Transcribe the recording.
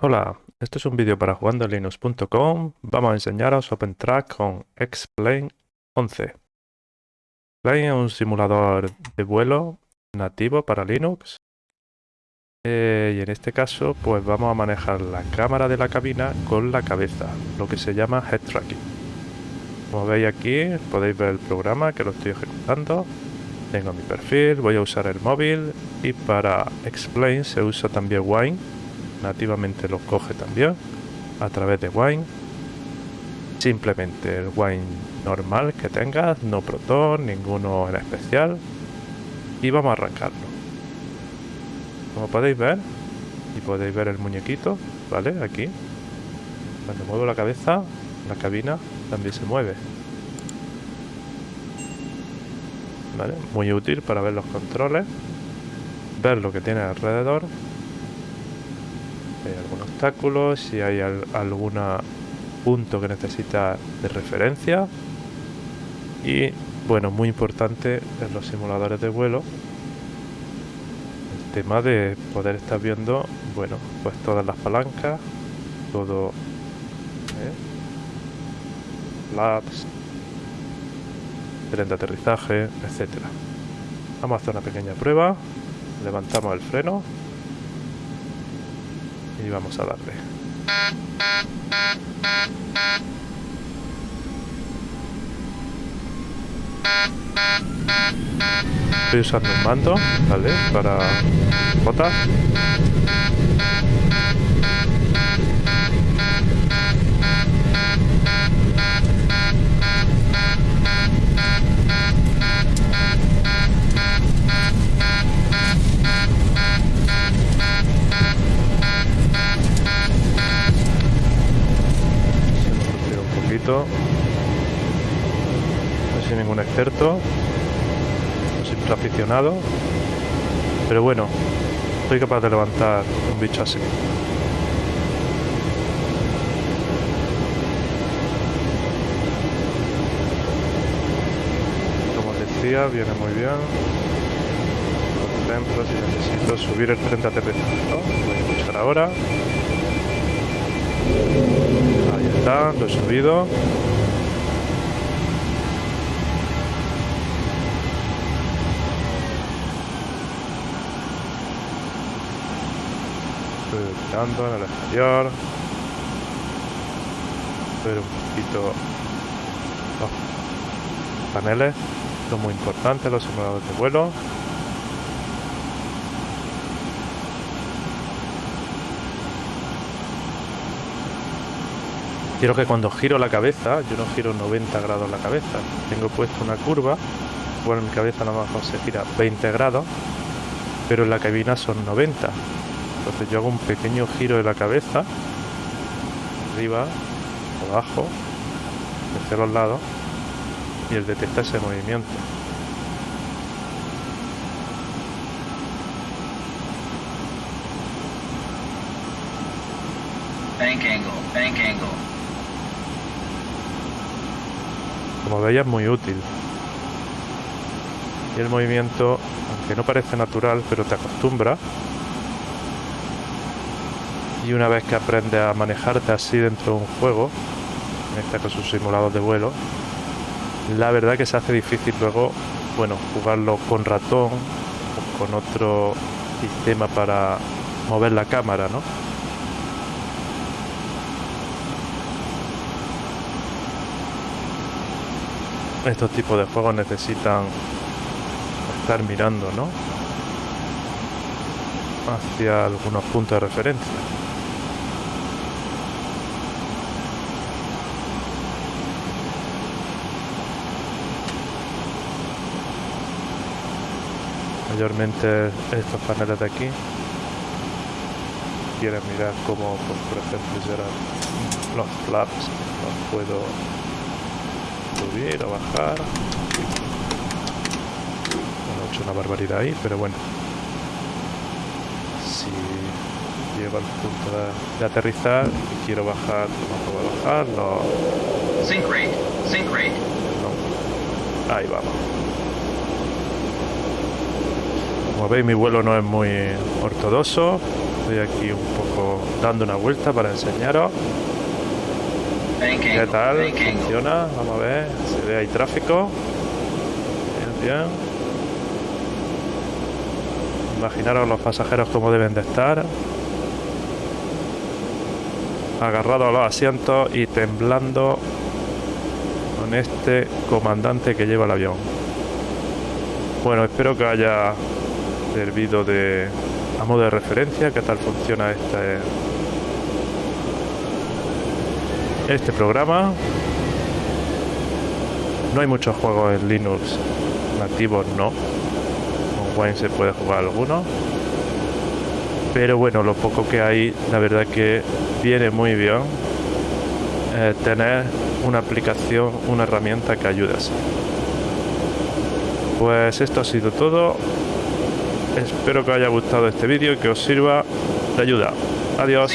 Hola, este es un vídeo para jugandolinux.com. Vamos a enseñaros OpenTrack con X-Plane 11. Plane es un simulador de vuelo nativo para Linux. Eh, y en este caso, pues vamos a manejar la cámara de la cabina con la cabeza, lo que se llama Head Tracking. Como veis aquí, podéis ver el programa que lo estoy ejecutando. Tengo mi perfil, voy a usar el móvil y para Explain se usa también Wine nativamente lo coge también a través de Wine. Simplemente el Wine normal que tengas, no Proton, ninguno en especial. Y vamos a arrancarlo. Como podéis ver, y podéis ver el muñequito, ¿vale? Aquí. Cuando muevo la cabeza, la cabina también se mueve. ¿Vale? Muy útil para ver los controles, ver lo que tiene alrededor hay algún obstáculo, si hay algún punto que necesita de referencia. Y bueno, muy importante en los simuladores de vuelo, el tema de poder estar viendo, bueno, pues todas las palancas, todo, ¿eh? labs, tren de aterrizaje, etcétera. Vamos a hacer una pequeña prueba, levantamos el freno y vamos a darle. Estoy usando un mando, ¿vale? Para botas. No soy ningún experto. Soy aficionado. Pero bueno, soy capaz de levantar un bicho así. Como decía, viene muy bien. Por ejemplo, si necesito subir el frente a voy a escuchar ahora lo he subido. Estoy tirando en el exterior. Ver un poquito los paneles, lo muy importante, los simuladores de vuelo. Quiero que cuando giro la cabeza, yo no giro 90 grados la cabeza, tengo puesto una curva, bueno, mi cabeza nada más se gira 20 grados, pero en la cabina son 90. Entonces yo hago un pequeño giro de la cabeza, arriba, abajo, hacia los lados, y él detecta ese movimiento. Bank angle, bank angle. Como veis es muy útil. Y el movimiento, aunque no parece natural, pero te acostumbra. Y una vez que aprendes a manejarte así dentro de un juego, en este caso un simulador de vuelo, la verdad que se hace difícil luego, bueno, jugarlo con ratón o con otro sistema para mover la cámara, ¿no? Estos tipos de juegos necesitan estar mirando, ¿no? Hacia algunos puntos de referencia. Mayormente estos paneles de aquí quieren mirar cómo, pues, por ejemplo, los flaps, los puedo subir o bajar. Bueno, he hecho una barbaridad ahí, pero bueno. Si llego al punto de, aterrizar y quiero bajar, no puedo bajar, no. No. Ahí vamos. Como veis mi vuelo no es muy ortodoxo, Estoy aquí un poco dando una vuelta para enseñaros qué tal funciona. Vamos a ver, se ve ahí tráfico. Bien, bien. Imaginaros los pasajeros como deben de estar. Agarrados a los asientos y temblando con este comandante que lleva el avión. Bueno, espero que haya servido de a modo de referencia qué tal funciona este este programa. No hay muchos juegos en Linux nativos no. Con Wine se puede jugar alguno. Pero bueno lo poco que hay la verdad que viene muy bien eh, tener una aplicación una herramienta que ayude así pues esto ha sido todo. Espero que os haya gustado este vídeo y que os sirva de ayuda. Adiós.